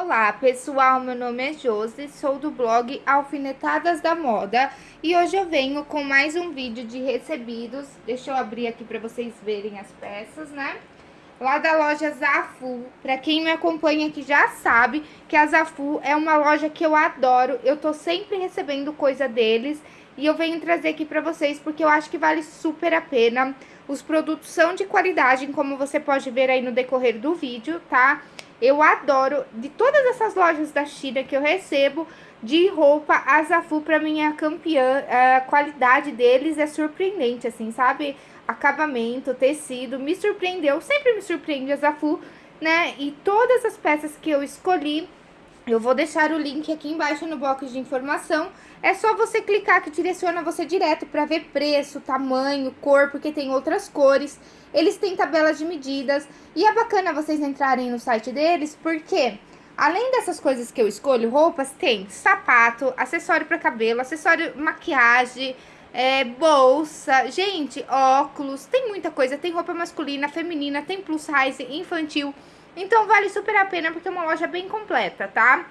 Olá pessoal, meu nome é Josi, sou do blog Alfinetadas da Moda e hoje eu venho com mais um vídeo de recebidos, deixa eu abrir aqui para vocês verem as peças, né? Lá da loja Zafu, para quem me acompanha aqui já sabe que a Zafu é uma loja que eu adoro, eu tô sempre recebendo coisa deles e eu venho trazer aqui para vocês porque eu acho que vale super a pena. Os produtos são de qualidade, como você pode ver aí no decorrer do vídeo, tá? Eu adoro, de todas essas lojas da China que eu recebo, de roupa, a Zafu pra mim é a campeã, a qualidade deles é surpreendente, assim, sabe? Acabamento, tecido, me surpreendeu, sempre me surpreende a Zafu, né? E todas as peças que eu escolhi, eu vou deixar o link aqui embaixo no box de informação. É só você clicar que direciona você direto para ver preço, tamanho, cor, porque tem outras cores. Eles têm tabelas de medidas. E é bacana vocês entrarem no site deles, porque além dessas coisas que eu escolho, roupas, tem sapato, acessório para cabelo, acessório maquiagem, é, bolsa, gente, óculos, tem muita coisa. Tem roupa masculina, feminina, tem plus size, infantil. Então vale super a pena porque é uma loja bem completa, tá?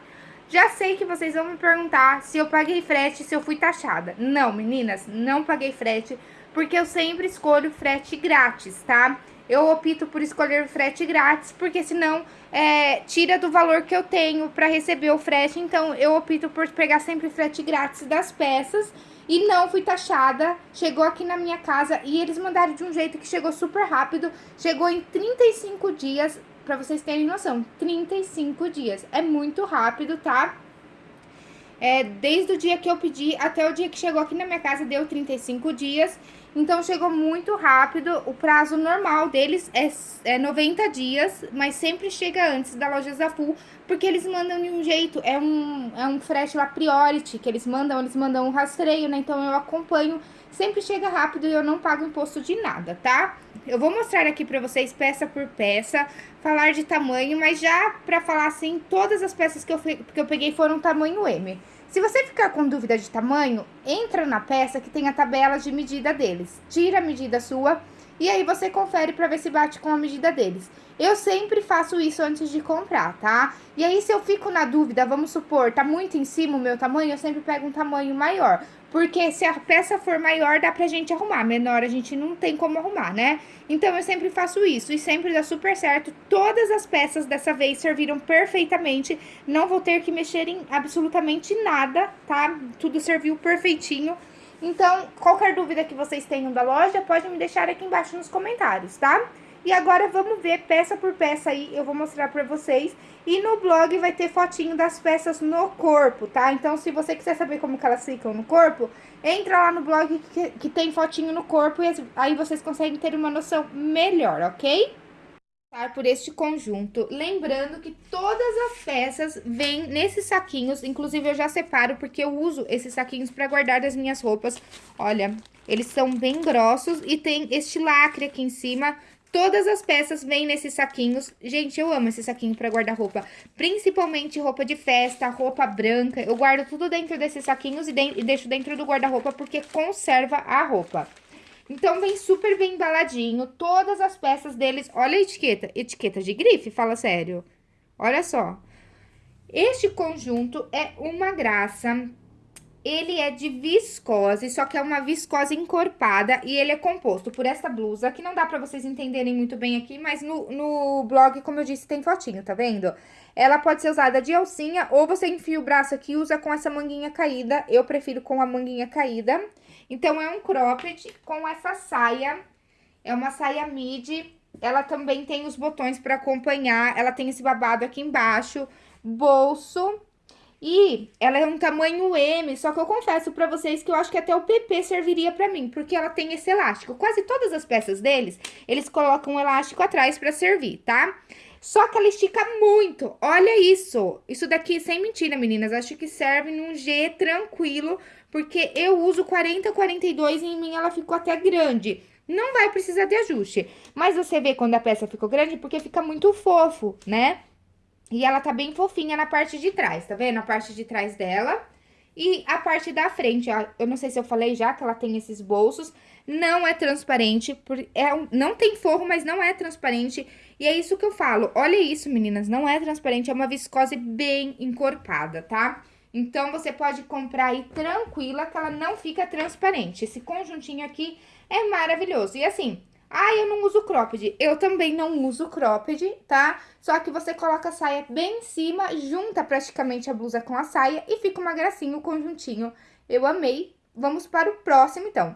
Já sei que vocês vão me perguntar se eu paguei frete, se eu fui taxada. Não, meninas, não paguei frete, porque eu sempre escolho frete grátis, tá? Eu opto por escolher frete grátis, porque senão é, tira do valor que eu tenho para receber o frete. Então, eu opto por pegar sempre frete grátis das peças. E não fui taxada, chegou aqui na minha casa e eles mandaram de um jeito que chegou super rápido. Chegou em 35 dias, pra vocês terem noção, 35 dias. É muito rápido, tá? É, desde o dia que eu pedi até o dia que chegou aqui na minha casa deu 35 dias. Então, chegou muito rápido. O prazo normal deles é, é 90 dias, mas sempre chega antes da loja Zafu, porque eles mandam de um jeito, é um, é um frete lá priority, que eles mandam, eles mandam um rastreio, né? Então, eu acompanho, sempre chega rápido e eu não pago imposto de nada, tá? Eu vou mostrar aqui pra vocês peça por peça, falar de tamanho, mas já pra falar assim, todas as peças que eu, que eu peguei foram tamanho M. Se você ficar com dúvida de tamanho, entra na peça que tem a tabela de medida deles. Tira a medida sua e aí você confere para ver se bate com a medida deles. Eu sempre faço isso antes de comprar, tá? E aí, se eu fico na dúvida, vamos supor, tá muito em cima o meu tamanho, eu sempre pego um tamanho maior. Porque se a peça for maior, dá pra gente arrumar. Menor, a gente não tem como arrumar, né? Então, eu sempre faço isso e sempre dá super certo. Todas as peças dessa vez serviram perfeitamente. Não vou ter que mexer em absolutamente nada, tá? Tudo serviu perfeitinho. Então, qualquer dúvida que vocês tenham da loja, pode me deixar aqui embaixo nos comentários, tá? E agora vamos ver peça por peça aí, eu vou mostrar pra vocês. E no blog vai ter fotinho das peças no corpo, tá? Então, se você quiser saber como que elas ficam no corpo, entra lá no blog que, que tem fotinho no corpo e aí vocês conseguem ter uma noção melhor, ok? por este conjunto, lembrando que todas as peças vêm nesses saquinhos, inclusive eu já separo porque eu uso esses saquinhos para guardar as minhas roupas. Olha, eles são bem grossos e tem este lacre aqui em cima Todas as peças vêm nesses saquinhos. Gente, eu amo esse saquinho para guardar roupa. Principalmente roupa de festa, roupa branca. Eu guardo tudo dentro desses saquinhos e, de e deixo dentro do guarda-roupa porque conserva a roupa. Então, vem super bem embaladinho. Todas as peças deles... Olha a etiqueta. Etiqueta de grife, fala sério. Olha só. Este conjunto é uma graça. Ele é de viscose, só que é uma viscose encorpada e ele é composto por essa blusa, que não dá pra vocês entenderem muito bem aqui, mas no, no blog, como eu disse, tem fotinho, tá vendo? Ela pode ser usada de alcinha ou você enfia o braço aqui e usa com essa manguinha caída. Eu prefiro com a manguinha caída. Então, é um cropped com essa saia, é uma saia midi. Ela também tem os botões pra acompanhar, ela tem esse babado aqui embaixo, bolso e ela é um tamanho M, só que eu confesso pra vocês que eu acho que até o PP serviria pra mim, porque ela tem esse elástico. Quase todas as peças deles, eles colocam um elástico atrás pra servir, tá? Só que ela estica muito, olha isso. Isso daqui, sem mentira, meninas, acho que serve num G tranquilo, porque eu uso 40, 42 e em mim ela ficou até grande. Não vai precisar de ajuste, mas você vê quando a peça ficou grande porque fica muito fofo, né? E ela tá bem fofinha na parte de trás, tá vendo? A parte de trás dela. E a parte da frente, ó, eu não sei se eu falei já que ela tem esses bolsos, não é transparente, por, é, não tem forro, mas não é transparente. E é isso que eu falo, olha isso, meninas, não é transparente, é uma viscose bem encorpada, tá? Então, você pode comprar aí tranquila, que ela não fica transparente. Esse conjuntinho aqui é maravilhoso. E assim, ah, eu não uso cropped. Eu também não uso cropped, tá? Só que você coloca a saia bem em cima, junta praticamente a blusa com a saia e fica uma gracinha o conjuntinho. Eu amei. Vamos para o próximo, então.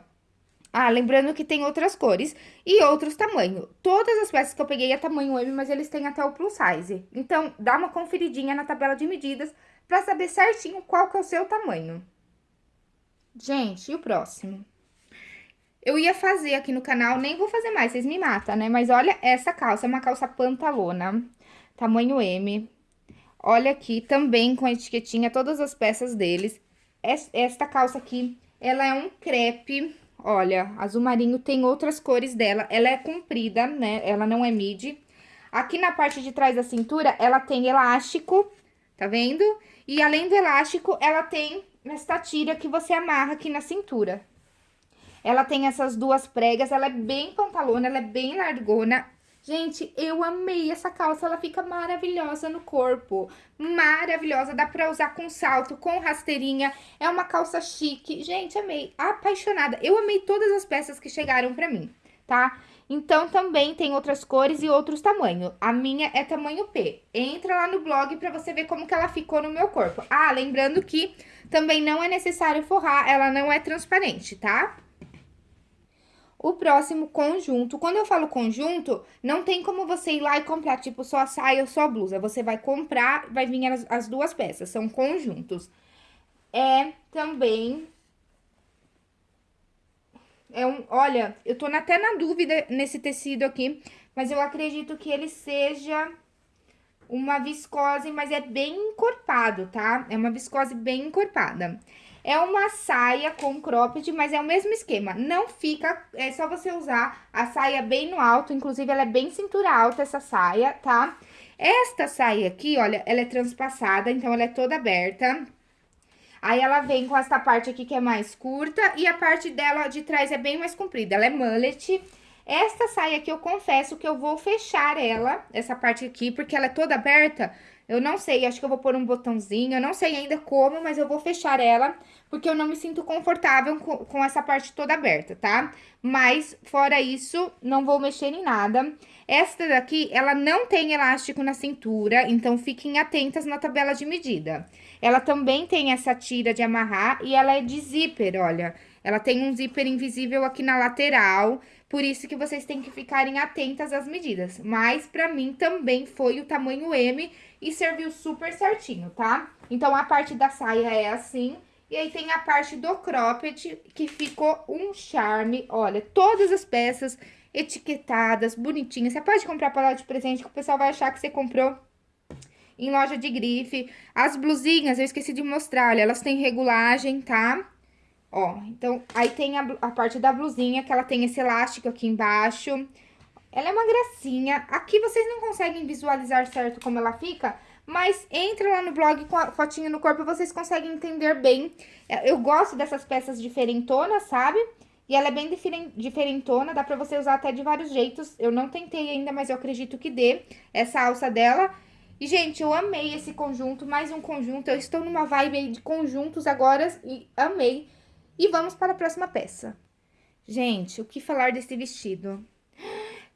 Ah, lembrando que tem outras cores e outros tamanhos. Todas as peças que eu peguei é tamanho M, mas eles têm até o plus size. Então, dá uma conferidinha na tabela de medidas para saber certinho qual que é o seu tamanho. Gente, e o próximo? Eu ia fazer aqui no canal, nem vou fazer mais, vocês me matam, né? Mas olha essa calça, é uma calça pantalona, tamanho M. Olha aqui, também com a etiquetinha, todas as peças deles. Esta calça aqui, ela é um crepe, olha, azul marinho, tem outras cores dela. Ela é comprida, né? Ela não é midi. Aqui na parte de trás da cintura, ela tem elástico, tá vendo? E além do elástico, ela tem esta tira que você amarra aqui na cintura. Ela tem essas duas pregas, ela é bem pantalona, ela é bem largona. Gente, eu amei essa calça, ela fica maravilhosa no corpo, maravilhosa, dá pra usar com salto, com rasteirinha, é uma calça chique, gente, amei, apaixonada, eu amei todas as peças que chegaram pra mim, tá? Então, também tem outras cores e outros tamanhos, a minha é tamanho P, entra lá no blog pra você ver como que ela ficou no meu corpo. Ah, lembrando que também não é necessário forrar, ela não é transparente, tá? O próximo conjunto. Quando eu falo conjunto, não tem como você ir lá e comprar, tipo, só a saia ou só a blusa. Você vai comprar, vai vir as, as duas peças, são conjuntos. É também... É um, olha, eu tô até na dúvida nesse tecido aqui, mas eu acredito que ele seja uma viscose, mas é bem encorpado, tá? É uma viscose bem encorpada. É uma saia com cropped, mas é o mesmo esquema. Não fica, é só você usar a saia bem no alto, inclusive ela é bem cintura alta essa saia, tá? Esta saia aqui, olha, ela é transpassada, então ela é toda aberta. Aí ela vem com essa parte aqui que é mais curta e a parte dela de trás é bem mais comprida, ela é mullet. Esta saia aqui eu confesso que eu vou fechar ela, essa parte aqui, porque ela é toda aberta, eu não sei, acho que eu vou pôr um botãozinho, eu não sei ainda como, mas eu vou fechar ela, porque eu não me sinto confortável com, com essa parte toda aberta, tá? Mas, fora isso, não vou mexer em nada. Esta daqui, ela não tem elástico na cintura, então fiquem atentas na tabela de medida. Ela também tem essa tira de amarrar e ela é de zíper, olha. Ela tem um zíper invisível aqui na lateral, por isso que vocês têm que ficarem atentas às medidas. Mas, pra mim, também foi o tamanho M e serviu super certinho, tá? Então, a parte da saia é assim... E aí tem a parte do cropped, que ficou um charme. Olha, todas as peças etiquetadas, bonitinhas. Você pode comprar para lá de presente, que o pessoal vai achar que você comprou em loja de grife. As blusinhas, eu esqueci de mostrar, olha, elas têm regulagem, tá? Ó, então, aí tem a, a parte da blusinha, que ela tem esse elástico aqui embaixo. Ela é uma gracinha. Aqui vocês não conseguem visualizar certo como ela fica, mas entra lá no blog com a fotinha no corpo, vocês conseguem entender bem. É, eu gosto dessas peças diferentonas, sabe? E ela é bem diferentona, dá pra você usar até de vários jeitos. Eu não tentei ainda, mas eu acredito que dê essa alça dela. E, gente, eu amei esse conjunto, mais um conjunto. Eu estou numa vibe de conjuntos agora e amei. E vamos para a próxima peça. Gente, o que falar desse vestido?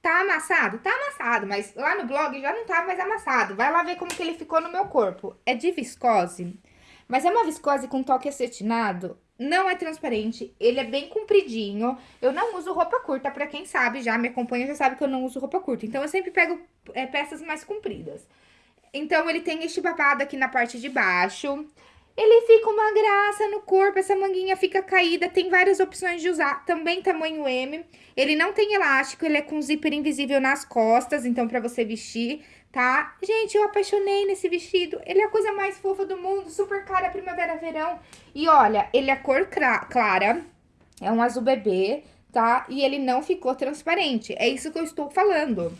Tá amassado? Tá amassado, mas lá no blog já não tá mais amassado. Vai lá ver como que ele ficou no meu corpo. É de viscose, mas é uma viscose com toque acetinado. Não é transparente, ele é bem compridinho. Eu não uso roupa curta, pra quem sabe já, me acompanha já sabe que eu não uso roupa curta. Então, eu sempre pego é, peças mais compridas. Então, ele tem este babado aqui na parte de baixo. Ele fica uma graça no corpo, essa manguinha fica caída, tem várias opções de usar, também tamanho M. Ele não tem elástico, ele é com zíper invisível nas costas, então pra você vestir, tá? Gente, eu apaixonei nesse vestido, ele é a coisa mais fofa do mundo, super cara primavera-verão. E olha, ele é cor clara, é um azul bebê, tá? E ele não ficou transparente, é isso que eu estou falando.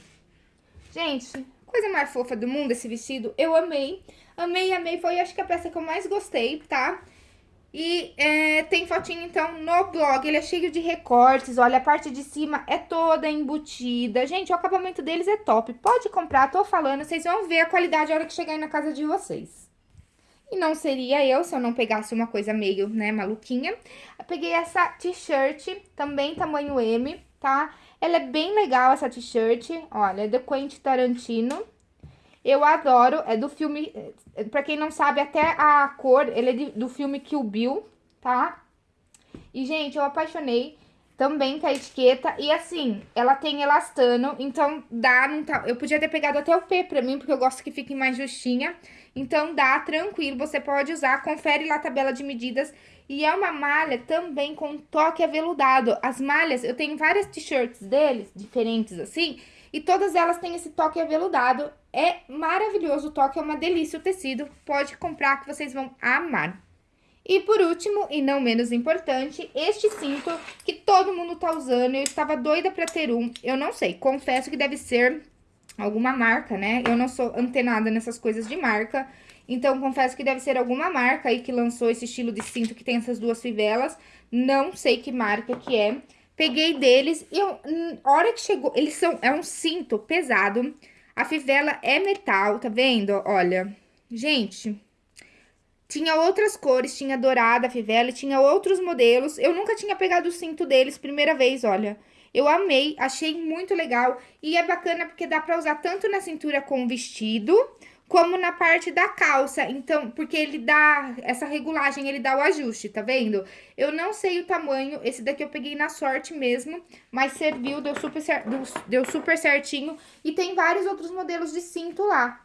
Gente, coisa mais fofa do mundo esse vestido, eu amei. Amei, amei, foi acho que a peça que eu mais gostei, tá? E é, tem fotinho, então, no blog. Ele é cheio de recortes. Olha, a parte de cima é toda embutida. Gente, o acabamento deles é top. Pode comprar, tô falando. Vocês vão ver a qualidade a hora que chegar na casa de vocês. E não seria eu se eu não pegasse uma coisa meio, né, maluquinha. Eu peguei essa t-shirt, também tamanho M, tá? Ela é bem legal, essa t-shirt. Olha, é do Quentin Tarantino. Eu adoro, é do filme, eh, pra quem não sabe, até a cor, ele é de, do filme Kill Bill, tá? E, gente, eu apaixonei também com a etiqueta. E, assim, ela tem elastano, então dá... Não tá, eu podia ter pegado até o P pra mim, porque eu gosto que fique mais justinha. Então, dá, tranquilo, você pode usar. Confere lá a tabela de medidas. E é uma malha também com toque aveludado. As malhas, eu tenho várias t-shirts deles, diferentes assim... E todas elas têm esse toque aveludado. É maravilhoso o toque, é uma delícia o tecido. Pode comprar que vocês vão amar. E por último, e não menos importante, este cinto que todo mundo tá usando. Eu estava doida pra ter um. Eu não sei, confesso que deve ser alguma marca, né? Eu não sou antenada nessas coisas de marca. Então, confesso que deve ser alguma marca aí que lançou esse estilo de cinto que tem essas duas fivelas. Não sei que marca que é. Peguei deles e eu, hum, hora que chegou, eles são, é um cinto pesado. A fivela é metal, tá vendo? Olha, gente, tinha outras cores, tinha dourada a fivela, tinha outros modelos. Eu nunca tinha pegado o cinto deles, primeira vez, olha. Eu amei, achei muito legal e é bacana porque dá pra usar tanto na cintura com vestido, como na parte da calça. Então, porque ele dá essa regulagem, ele dá o ajuste, tá vendo? Eu não sei o tamanho, esse daqui eu peguei na sorte mesmo, mas serviu, deu super, deu, super certinho. E tem vários outros modelos de cinto lá.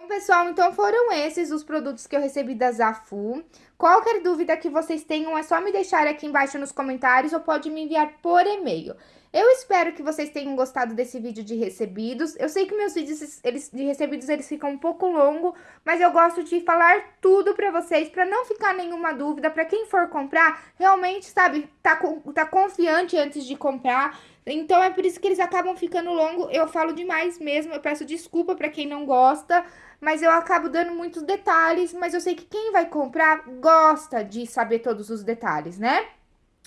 Bom, pessoal, então foram esses os produtos que eu recebi da Zafu. Qualquer dúvida que vocês tenham, é só me deixar aqui embaixo nos comentários ou pode me enviar por e-mail. Eu espero que vocês tenham gostado desse vídeo de recebidos. Eu sei que meus vídeos eles, de recebidos eles ficam um pouco longos, mas eu gosto de falar tudo pra vocês, pra não ficar nenhuma dúvida, pra quem for comprar, realmente, sabe, tá, tá confiante antes de comprar. Então, é por isso que eles acabam ficando longos. Eu falo demais mesmo, eu peço desculpa pra quem não gosta, mas eu acabo dando muitos detalhes, mas eu sei que quem vai comprar gosta de saber todos os detalhes, né?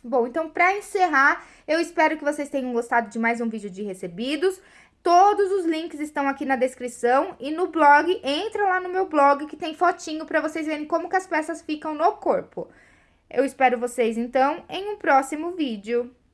Bom, então para encerrar, eu espero que vocês tenham gostado de mais um vídeo de recebidos. Todos os links estão aqui na descrição e no blog, entra lá no meu blog que tem fotinho para vocês verem como que as peças ficam no corpo. Eu espero vocês, então, em um próximo vídeo.